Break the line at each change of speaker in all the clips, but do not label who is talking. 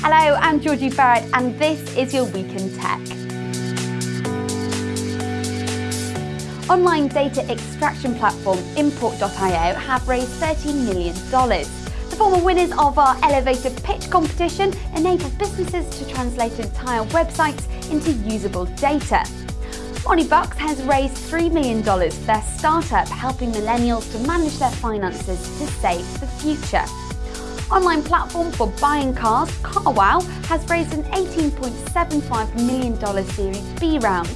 Hello, I'm Georgie Barrett and this is your Week in Tech. Online data extraction platform Import.io have raised $13 million. The former winners of our elevator pitch competition enable businesses to translate entire websites into usable data. Moneybucks has raised $3 million for their startup, helping millennials to manage their finances to save the future. Online platform for buying cars, CarWow, has raised an $18.75 million Series B round.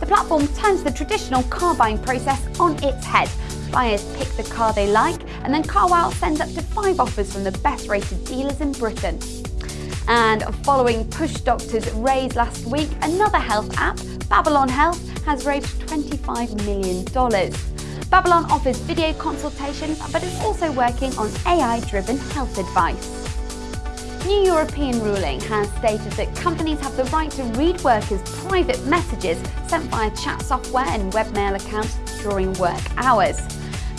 The platform turns the traditional car buying process on its head. Buyers pick the car they like, and then CarWow sends up to five offers from the best rated dealers in Britain. And following Push Doctor's raise last week, another health app, Babylon Health, has raised $25 million. Babylon offers video consultations, but is also working on AI-driven health advice. New European ruling has stated that companies have the right to read workers' private messages sent via chat software and webmail accounts during work hours.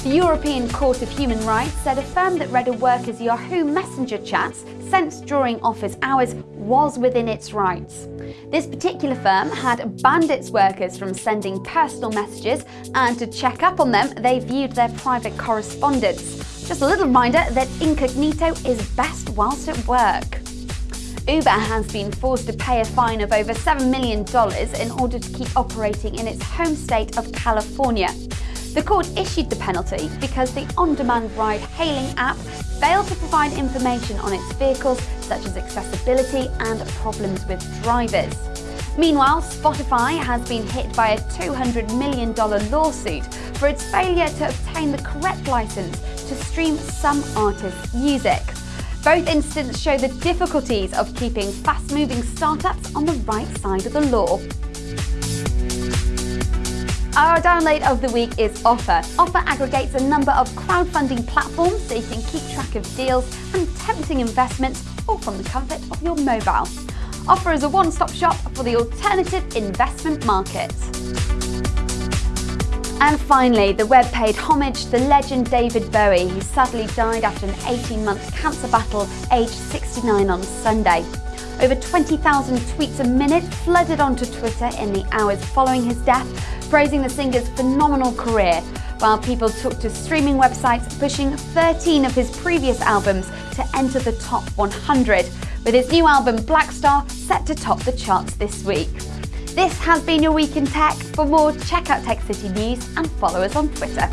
The European Court of Human Rights said a firm that read a worker's Yahoo Messenger chats sent during office hours was within its rights. This particular firm had banned its workers from sending personal messages and to check up on them, they viewed their private correspondence. Just a little reminder that incognito is best whilst at work. Uber has been forced to pay a fine of over $7 million in order to keep operating in its home state of California. The court issued the penalty because the on-demand ride-hailing app failed to provide information on its vehicles such as accessibility and problems with drivers. Meanwhile, Spotify has been hit by a $200 million lawsuit for its failure to obtain the correct license to stream some artists' music. Both incidents show the difficulties of keeping fast-moving startups on the right side of the law. Our download of the week is Offer. Offer aggregates a number of crowdfunding platforms so you can keep track of deals and tempting investments all from the comfort of your mobile. Offer is a one-stop shop for the alternative investment market. And finally, the web paid homage to the legend David Bowie, who sadly died after an 18-month cancer battle aged 69 on Sunday. Over 20,000 tweets a minute flooded onto Twitter in the hours following his death, praising the singer's phenomenal career, while people took to streaming websites pushing 13 of his previous albums to enter the top 100, with his new album Blackstar set to top the charts this week. This has been your Week in Tech. For more, check out Tech City News and follow us on Twitter.